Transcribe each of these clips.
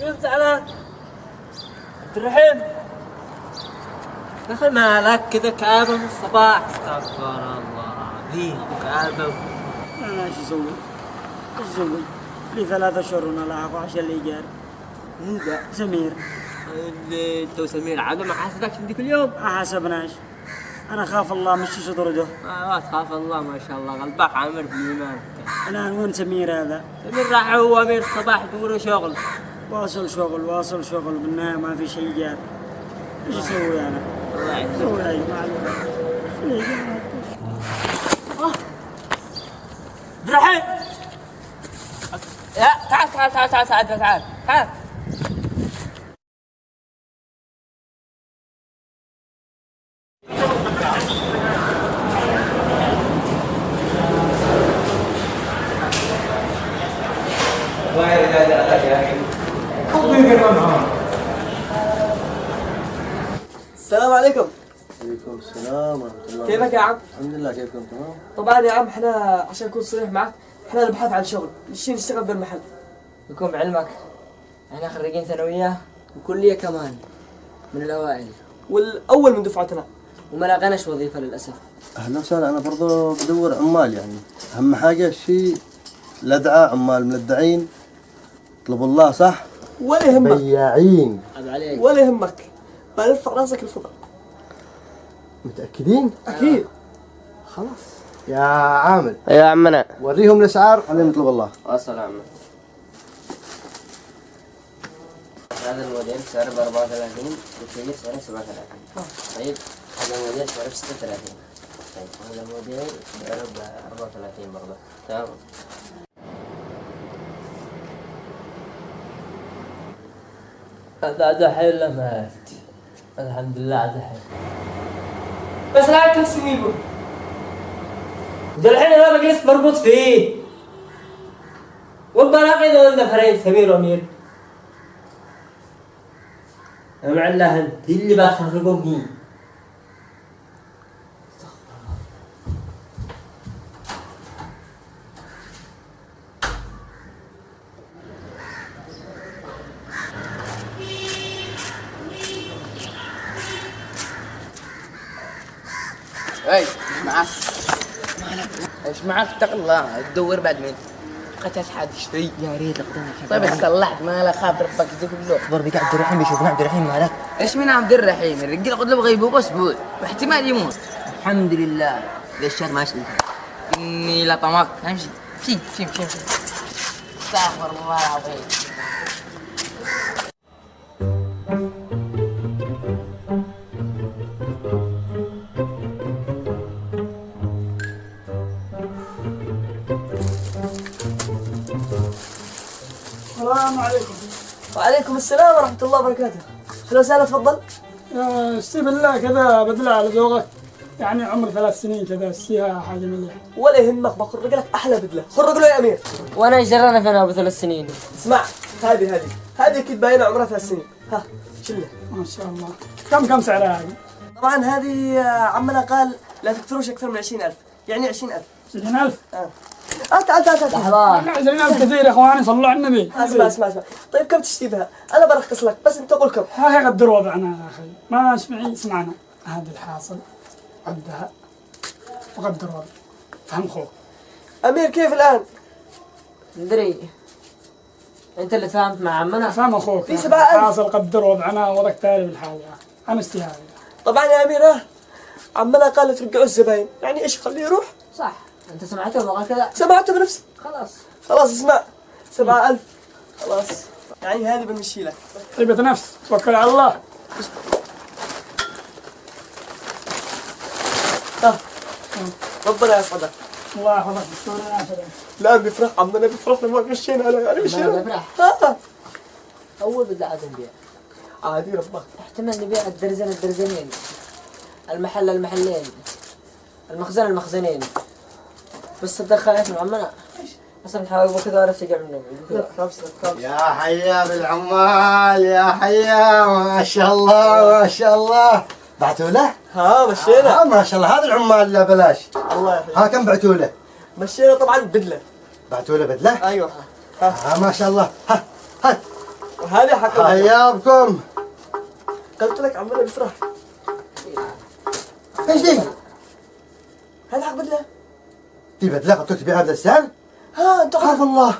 مين زعلان؟ عبد الرحيم يا أخي مالك كذا كآبة من الصباح استغفر الله العظيم كآبة أنا إيش أسوي؟ إيش أسوي؟ لي ثلاثة اشهر وأنا لاحق عشان اللي جار مين ذا؟ سمير اللي أنت وسمير عاد ما حاسبكش من ذيك اليوم ما حاسبناش أنا خاف الله مش تطرده آه ما تخاف الله ما شاء الله. قلبك عامر بالايمان الان وين سمير هذا؟ سمير راح هو أمير الصباح يدور شغل. واصل شغل واصل شغل بالنهاية ما في شيء جار إيش أسوي أنا؟ الله. عبد الرحيم يا تعال تعال تعال تعال تعال تعال تعال السلام عليكم عليكم السلام ورحمة الله كيفك يا عم؟ الحمد لله كيفكم؟ تمام؟ طبعا يا عم إحنا عشان أكون صريح معك إحنا نبحث عن شغل. نشتي نشتغل بالمحل. يكون بعلمك. إحنا خريجين ثانوية وكلية كمان من الأوائل. والأول من دفعتنا. وما لقيناش وظيفة للأسف. أهلا وسهلا. أنا برضو بدور عمال يعني. أهم حاجة شيء لدعة عمال ملدعين اطلبوا الله صح؟ ولا يهمك. بياعين. ولا يهمك. بنرفع راسك الفضل متأكدين؟ أكيد. خلاص. يا عامل يا عمنا. وريهم الأسعار. بعدين اطلب الله. وصل عمنا. هذا الموديل سعره ب 34 والكبير سعره 37 طيب هذا الموديل سعره ب 36 طيب هذا الموديل سعره ب 34 برضه. تمام. هذا عاد حي ولا مات؟ الحمد لله عاد حي بس لا كل سنيبه ده الحين أنا بجلس مربوط فيه. والبراقي دول نفرين سمير وأمير. يا معلها انت اللي بتخرجوني إي معك؟ إيش معك اتق الله تدور بعد مين؟ قتلت حد شوي يا ريت طيب صلحت ما لا خاف ربك يجيك له اخبر بك عبد الرحيم بيشوفنا عبد الرحيم مالك. إيش من عبد الرحيم؟ الرجال قد له غيبوبه أسبوع واحتمال يموت. الحمد لله. ليش الشهر ما شلت إني لطمك امشي شي شي شي شي. استغفر الله العظيم. السلام عليكم. وعليكم السلام ورحمة الله وبركاته. أهلا وسهلا تفضل؟ يا استي بالله كذا بدلة على ذوقك. يعني عمر ثلاث سنين كذا استيها حاجة مليح ولا يهمك بخرج لك أحلى بدلة. خرج له يا أمير. وأنا إيش جرانا فينا ابو ثلاث سنين. اسمع هذه هذه. هذه أكيد باينة عمرها ثلاث سنين. ها شلة. ما شاء الله. كم كم سعرها هذه؟ طبعا هذه آه، عمنا قال لا تكثروش أكثر من 20000 يعني 20000 20000 آه. تعال تعال تعال تعال لحظة 20000 كثير يا إخواني صلوا على النبي. أسمع أسمع أسمع. طيب كم تشتري بها؟ أنا برخص لك بس أنت قول كم. ها يقدر وضعنا يا أخي. ما اسمعي اسمعنا هذا الحاصل عدها وقدر وضع. فهم خوك. أمير كيف الآن؟ ادري أنت اللي فهمت مع عمنا؟ فهم أخوك في سبعة ألف. حاصل قدر وضعنا وضعك تالي بالحاجة. أنا استهاني طبعا يا امير عمنا قال لا ترجعوا الزباين. يعني إيش خليه يروح؟ صح. انت سمعته ما قال كذا سمعته بنفسي. خلاص. خلاص اسمع. سبعة ألف. خلاص. يعني هذه بنمشي لك. طيبة نفس توكل على الله. ربنا يسعدك الله يحفظك. لا بيفرح. عمنا بيفرح لما مشينا. يعني ما مشينا بفرح. ها. أول بدعة نبيع. عادي ربك. احتمال نبيع الدرزن الدرزنين. المحل المحلين. المخزن المخزنين. بس خايف من عمنا أصلا حاول كذا عرفت أجي منهم. يا حيا بالعمال يا حيا. ما شاء الله ما شاء الله. بعتوا له؟ ها مشينا. آه ما شاء الله. هذا العمال لا بلاش. الله يحييك ها كم بعتوا له؟ مشينا طبعا بدلة. بعتوا له بدلة؟ أيوه. ها. ها ما شاء الله. ها ها. هذه حق حياكم قلت لك عمال بسرعة إيش ذي؟ هذا حق بدلة. قلت لك تبيعها بهذا السعر؟ ها أنت خاف الله.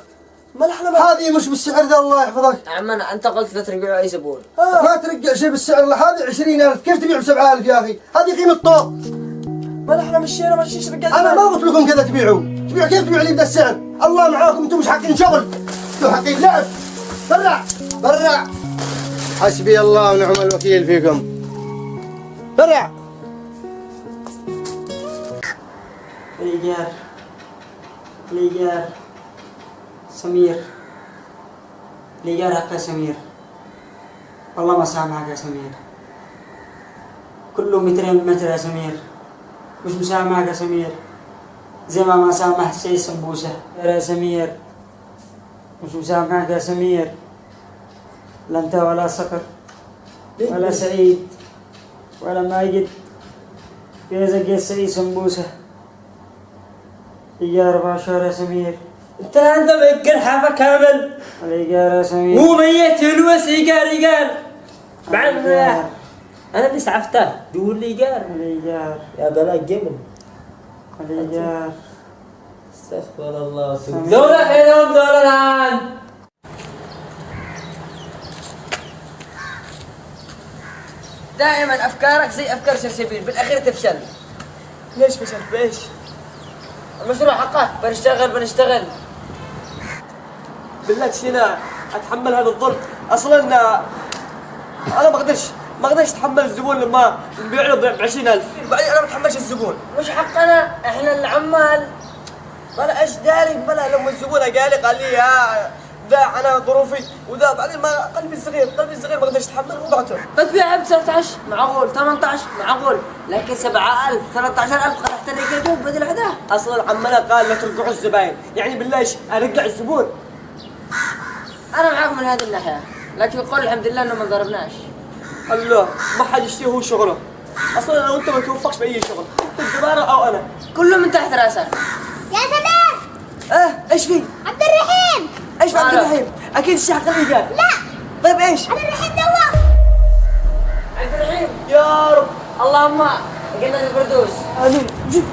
ما نحن ما هذه مش بالسعر ذا الله يحفظك. عمان أنت قلت لا ترجعوا أي زبون. ما ترجع شيء بالسعر الله هذه 20000 كيف تبيع ب 7000 يا أخي؟ هذه قيمة طوق. ما نحن مشينا ما شيش رجال أنا ما قلت لكم كذا تبيعوا. تبيعوا كيف تبيعوا لي بهذا السعر؟ الله معاكم أنتم مش حقين شغل. أنتم حقين لعب. برع برع. حسبي الله ونعم الوكيل فيكم. برع. الإيجار الإيجار سمير. الإيجار حق سمير. والله ما سامحك يا سمير. كله مترين متر يا سمير. مش مسامحك يا سمير. زي ما ما سامح سيد سمبوسة. يا سمير. مش مسامحك يا سمير. لا انت ولا صقر ولا سعيد ولا ماجد. يا سعيد إيجار أربع شهور يا سمير. انت انت مأجر حافة كامل. الإيجار يا سمير. مو ميت يلوس ايجار ايجار بعد أنا بس عفته دول لي ايجار الإيجار يا بلا جمل. الإيجار استغفر الله. دولة خيرهم دولة الآن. دائما أفكارك زي أفكار سلسبيل بالأخير تفشل. ليش فشلت؟ بإيش؟ المشروع حقك بنشتغل بنشتغل. بالله تشينا أتحمل هذا الظلم. أصلا أنا ما أقدرش ما أقدرش أتحمل الزبون لما نبيع له ب 20000 بعدين أنا ما أتحملش الزبون. مش حقنا. إحنا العمال. بلا إيش داري؟ بلا لما الزبون قال لي قال لي يا ذا أنا ظروفي وذا. بعدين ما قلبي صغير قلبي صغير ما أقدرش أتحمل وبعته بتبيعها ب 19 معقول 18 معقول لكن 7000 13000 كذوب بدل هذا أصلا عمنا قال لا ترجعوا الزباين. يعني بالله إيش؟ ارجع الزبون. أنا معاك من هذه الناحية لكن قول الحمد لله إنه ما ضربناش الله ما حد يشتري هو شغله. أصلا أنا وانت ما توفقش بأي شغل أنت الزباره أو أنا. كله من تحت راسك يا سلام آه إيش في؟ عبد الرحيم! إيش في عبد. الرحيم؟ أكيد الشيخ قال لي قال لا. طيب إيش؟ عبد الرحيم دوا عبد الرحيم. يا رب. اللهم الفردوس امين جد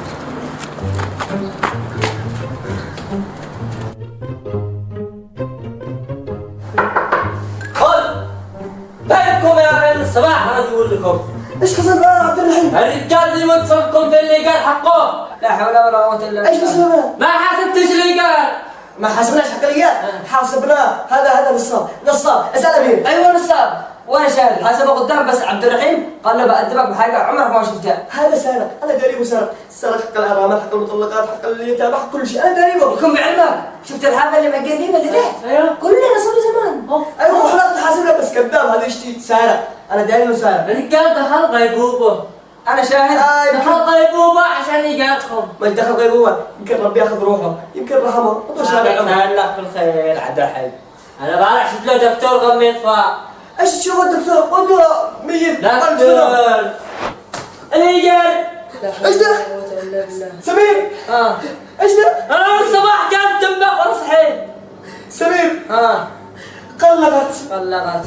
خذ بالكم يا أخي الصباح أنا أقول لكم إيش حصل بقى يا عبد الرحيم؟ الرجال اللي متصلكم في اللي قال حقه. لا حول ولا قوة إلا إيش بس؟ ما حاسبتش اللي قال ما حاسبناش حق الرجال حاسبناه هذا هذا نصاب نصاب أسأل أمير. أيوه نصاب وأنا شاهد حسبه قدام بس عبد الرحيم قال له بأدبك بحاجه عمرك ما شفتها هذا سارق أنا قريبه سارق سرق حق الارامل حق المطلقات حق اليتامى حق كل شيء أنا قريبه يكون بعلمك شفت الحافه اللي مقدمه اللي تحت أيوه كلنا صار زمان أيوه حلقت حاسبنا بس كذاب هذا يشتي سارق أنا داري انه سارق الرجال دخل غيبوبه أنا شاهد آه، دخل غيبوبه عشان يقاطكم ما دخل غيبوبه يمكن ربي ياخذ روحه يمكن رحمه ما شاء الله الله بالخير عبد الحي أنا بارح شفت له دكتور غميط فا إيش تشوف الدكتور قدوه ميت. دكتور الايجار إيش ده؟ سمير. آه. إيش ده؟ أنا من الصباح كان تنبخ وأنا صحيت سمير. آه. قلبت طلقت